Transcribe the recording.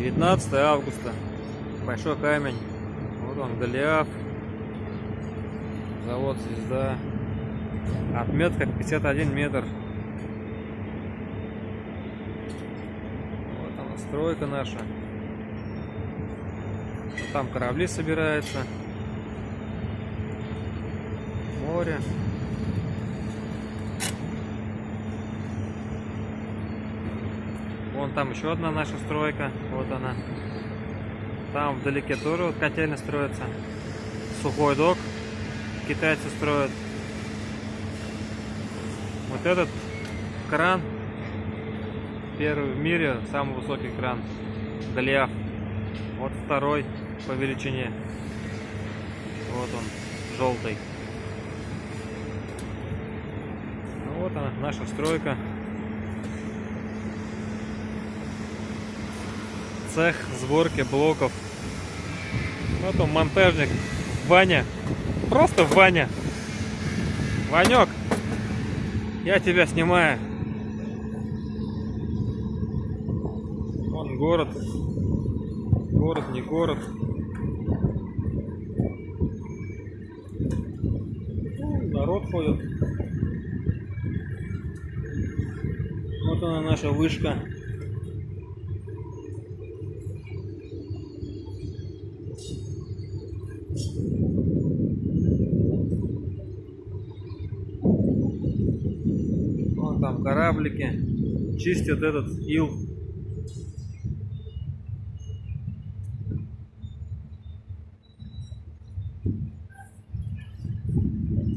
19 августа. Большой камень. Вот он, Голиаф. Завод Звезда. Отметка 51 метр. Вот она, стройка наша. Там корабли собираются. Море. Вон там еще одна наша стройка. Вот она. Там вдалеке тоже вот котельная строится. Сухой док. Китайцы строят. Вот этот кран. Первый в мире, самый высокий кран. Голиаф. Вот второй по величине. Вот он, желтый. Ну вот она, наша стройка. Цех сборки блоков. Вот он монтажник Ваня. Просто Ваня. Ванек, я тебя снимаю. Вон город. Город, не город. Ну, народ ходит. Вот она наша вышка. Вон там кораблики чистят этот ил.